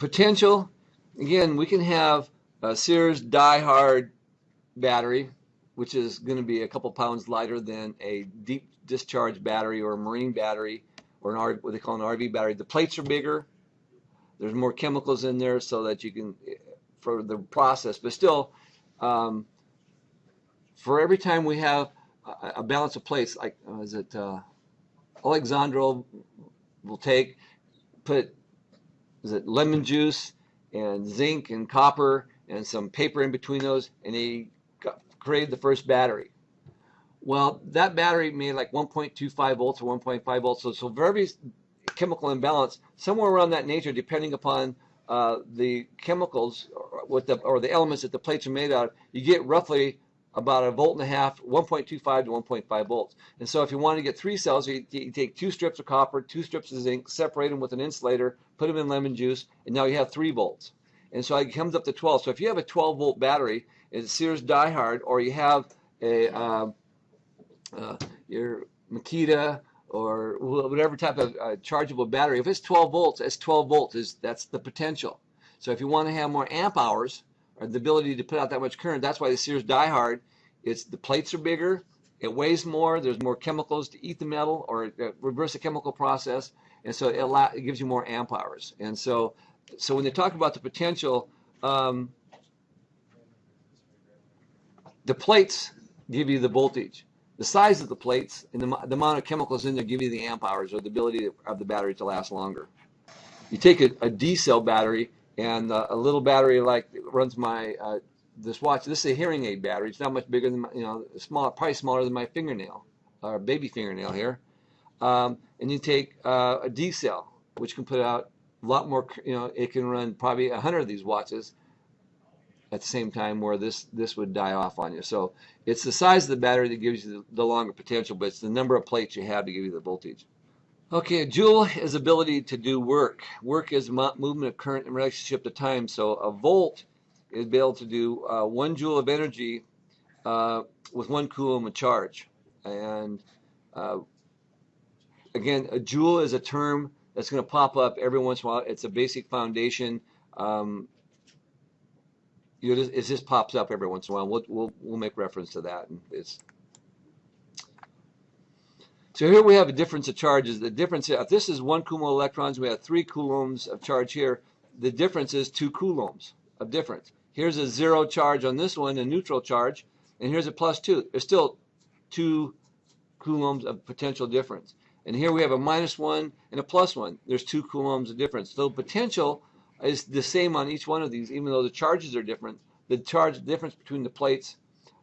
potential, again, we can have a Sears die-hard battery, which is going to be a couple pounds lighter than a deep discharge battery or a marine battery or an R, what they call an RV battery. The plates are bigger. There's more chemicals in there so that you can, for the process, but still, um, for every time we have a, a balance of plates, like, uh, is it, uh, Alexandro will take, put, is it lemon juice and zinc and copper and some paper in between those, and he created the first battery. Well, that battery made like 1.25 volts or 1.5 volts. So, so very chemical imbalance, somewhere around that nature, depending upon uh, the chemicals or, the, or the elements that the plates are made out of, you get roughly about a volt and a half, 1.25 to 1.5 volts. And so if you want to get three cells, you, you, take two strips of copper, two strips of zinc, separate them with an insulator, put them in lemon juice, and now you have three volts. And so it comes up to 12. So if you have a 12 volt battery, it's Sears diehard, or you have a uh, uh, your Makita or whatever type of uh, chargeable battery, if it's 12 volts, it's 12 volts. Is that's the potential. So if you want to have more amp hours, or the ability to put out that much current. That's why the Sears diehard. It's the plates are bigger, it weighs more. There's more chemicals to eat the metal or uh, reverse the chemical process, and so it, allow, it gives you more amp hours. And so, so when they talk about the potential, um, the plates give you the voltage. The size of the plates and the, the amount of chemicals in there give you the amp hours or the ability of the battery to last longer. You take a, a D cell battery and uh, a little battery like runs my uh, this watch. This is a hearing aid battery. It's not much bigger than my, you know, small, probably smaller than my fingernail or baby fingernail here. Um, and you take uh, a D cell, which can put out a lot more. You know, it can run probably a hundred of these watches at the same time, where this this would die off on you. So it's the size of the battery that gives you the, the longer potential, but it's the number of plates you have to give you the voltage. Okay, a joule is ability to do work. Work is movement of current in relationship to time. So a volt is be able to do uh, one joule of energy uh, with one coulomb of charge. And uh, again, a joule is a term that's going to pop up every once in a while. It's a basic foundation. Um, you just, it just pops up every once in a while. We'll, we'll, we'll make reference to that. And it's so here we have a difference of charges. The difference, if this is one coulomb of electrons, we have three coulombs of charge here. The difference is two coulombs of difference. Here's a zero charge on this one, a neutral charge, and here's a plus two. There's still two coulombs of potential difference. And here we have a minus one and a plus one. There's two coulombs of difference. So potential is the same on each one of these, even though the charges are different. The charge difference between the plates,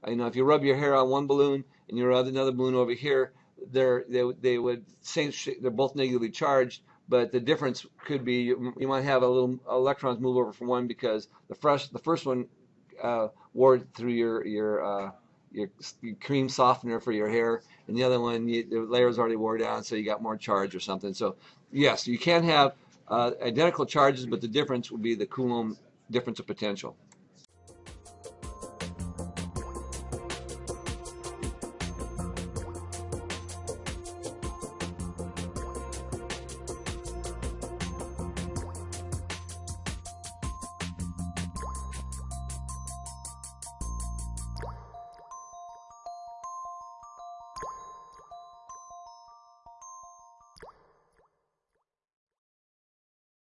you know, if you rub your hair on one balloon and you rub another balloon over here, they're they, they would same they're both negatively charged but the difference could be you, might have a little electrons move over from one because the first the first one uh, wore through your your, uh, your, your cream softener for your hair and the other one you, the layers already wore down so you got more charge or something. So yes you can have uh, identical charges but the difference would be the coulomb difference of potential